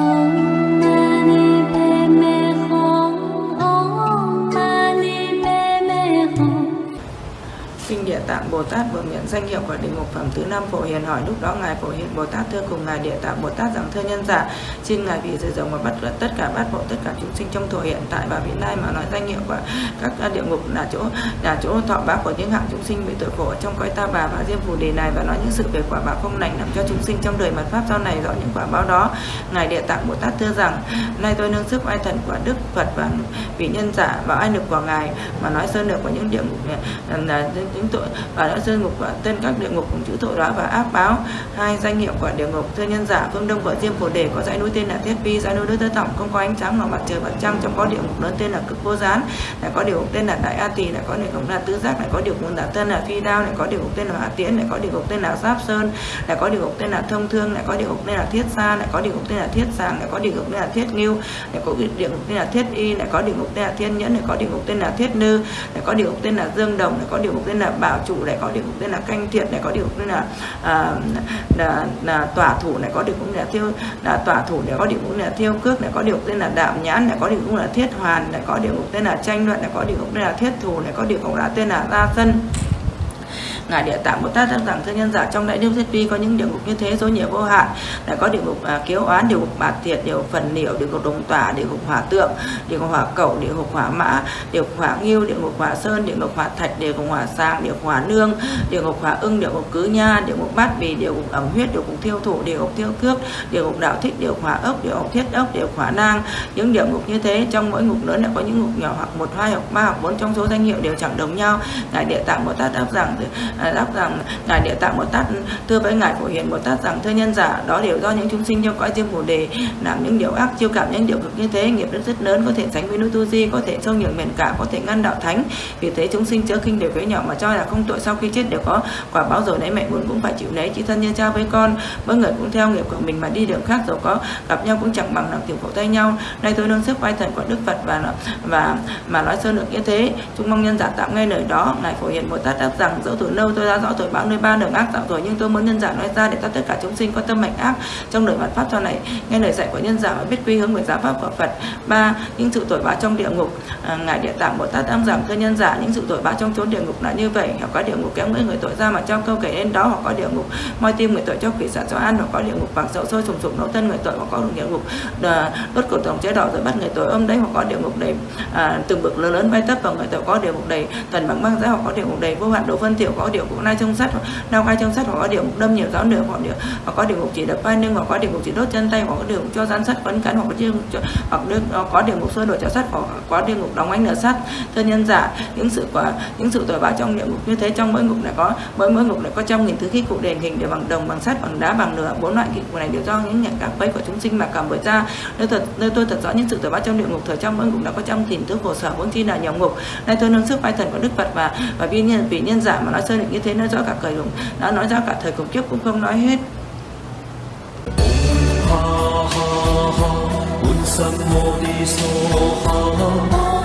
Oh. Kinh Địa Tạng Bồ Tát vừa miệng danh hiệu của địa mục phẩm thứ năm phổ hiền hỏi, lúc đó ngài phổ hiền Bồ Tát thưa cùng ngài Địa Tạng Bồ Tát rằng, thưa nhân giả, xin ngài vì sự rộng và bắt tất cả bát bộ tất cả chúng sinh trong thổ hiện tại và vị lai mà nói danh hiệu của các địa ngục là chỗ là chỗ thọ báo của những hạng chúng sinh bị tội khổ trong cõi ta bà và diêm phù đề này và nói những sự về quả báo không lành làm cho chúng sinh trong đời mật pháp sau này rõ những quả báo đó. Ngài Địa Tạng Bồ Tát thưa rằng, nay tôi nương sức oai thần của Đức Phật và vị nhân giả và ai lực của ngài mà nói sơn được của những địa ngục là những tội và đã rơi ngục và tên các địa ngục cùng chữ tội đó và áp báo hai danh hiệu của địa ngục thưa nhân giả phương đông của diêm phổ đề có dãy núi tên là thiết vi dãy núi đất tơ tổng không có ánh sáng ngoài mặt trời mặt trăng trong có địa ngục lớn tên là cực vô gián lại có địa ngục tên là đại a tỳ lại có địa ngục là tứ giác lại có địa ngục là tên là phi đao lại có địa ngục tên là hạ tiễn lại có địa ngục tên là giáp sơn lại có địa ngục tên là thông thương lại có địa ngục tên là thiết sa lại có địa ngục tên là thiết sàng lại có địa ngục tên là thiết nghiêu lại có địa ngục tên là thiết y lại có địa ngục tên là thiên nhẫn lại có địa ngục tên là thiết nư lại có địa ngục tên là dương đồng lại có địa ngục tên là bảo chủ này có địa ngục tên là canh thiện này có địa ngục tên là, à, là, là tỏa thủ này có địa ngục là thiêu là tỏa thủ này có địa ngục là thiêu cước này có địa ngục tên là đạo nhãn này có địa ngục là thiết hoàn này có địa ngục tên là tranh luận này có địa ngục tên là thiết thủ này có địa ngục là tên là gia sân ngài địa tạng bồ tát rằng thân nhân giả trong đại điêu thiết vi có những địa ngục như thế số nhiều vô hạn đã có địa ngục à, kiếu oán địa ngục bạt thiệt địa ngục phần niệu địa ngục đồng tỏa địa ngục hỏa tượng địa ngục hỏa cẩu địa ngục hỏa mã địa ngục hỏa nghiêu địa ngục hỏa sơn địa ngục hỏa thạch địa ngục hỏa sang địa ngục hỏa nương địa ngục hỏa ưng địa ngục cứ nha địa ngục bát bì địa ngục ẩm huyết địa ngục thiêu thủ địa ngục thiêu cước địa ngục đạo thích địa ngục hỏa ốc địa ngục thiết ốc địa ngục hỏa nang những địa ngục như thế trong mỗi ngục lớn đã có những ngục nhỏ hoặc một hai hoặc ba hoặc bốn trong số danh hiệu đều chẳng đồng nhau ngài địa tạng bồ tát đáp rằng đáp rằng, ngài địa tạng bồ tát, thưa với ngài phổ hiền bồ tát rằng, thưa nhân giả, đó đều do những chúng sinh trong cõi diêm bồ đề, làm những điều ác, chiêu cảm những điều cực như thế, nghiệp rất rất lớn, có thể sánh với núi tu di, có thể sâu nhường miền cả, có thể ngăn đạo thánh. Vì thế chúng sinh chớ khinh đều với nhỏ mà cho là không tội, sau khi chết đều có quả báo rồi đấy mẹ muốn cũng phải chịu lấy chỉ thân nhân cha với con mỗi người cũng theo nghiệp của mình mà đi đường khác rồi có gặp nhau cũng chẳng bằng làm tiểu khổ tay nhau. Nay tôi nâng sức vai thần của đức phật và và, mà nói sơ được như thế, chúng mong nhân giả tạm nghe lời đó. Ngài phổ hiền bồ tát đáp rằng, dẫu từ lâu tôi đã rõ tội báo nơi ba đường ác tạo rồi nhưng tôi muốn nhân giả nói ra để cho tất cả chúng sinh có tâm mạnh ác trong đời mặt pháp cho này. Nghe lời dạy của nhân giả và biết quy hướng về giáo pháp của Phật. Ba những sự tội báo trong địa ngục. À, ngài địa tạng bồ tát đang giảm cơ nhân giả những sự tội báo trong chốn địa ngục là như vậy. Hoặc có địa ngục kéo người người tội ra mà cho câu kể lên đó hoặc có địa ngục. Moi tim người tội cho quỷ xả cho ăn hoặc có địa ngục bằng sậu sôi sùng sục nấu thân người tội hoặc có địa ngục. Đốt cổ tổng chế đỏ rồi bắt người tội ôm đấy hoặc có địa ngục đầy à, từng bực lớn lớn bay tấp vào người tội có địa ngục đầy. Thần bằng băng giá hoặc có địa ngục đầy. Vô hạn độ phân thiểu có địa ngục nai trong sắt đau gai trong sắt hoặc có địa ngục đâm nhiều giáo nửa hoặc địa hoặc có địa ngục chỉ đập vai lưng hoặc có địa ngục chỉ đốt chân tay, hoặc có địa ngục cho gian sắt quấn cắn hoặc có địa ngục hoặc có địa ngục sơn đổi cho sắt hoặc có địa ngục đóng ánh nửa sắt thân nhân giả. Những sự quả, những sự tội báo trong địa ngục như thế, trong mỗi ngục lại có, mỗi mỗi ngục lại có trăm nghìn thứ khí cụ đền hình đều bằng đồng, bằng sắt, bằng đá, bằng nửa bốn loại khí cụ này đều do những nhận các quấy của chúng sinh mà cầm bởi ra. Nơi thật, nơi tôi thật rõ những sự tội báo trong địa ngục, thời trong mỗi ngục đã có trăm nghìn thứ khổ sở vốn chi là nhiều ngục. Nay tôi nâng sức vai thần của đức phật và và vì nhân vì nhân giả mà nói sơ định như thế, nói rõ cả cởi lùng đã nói ra cả thời cổ trước cũng không nói hết. Ha ha ha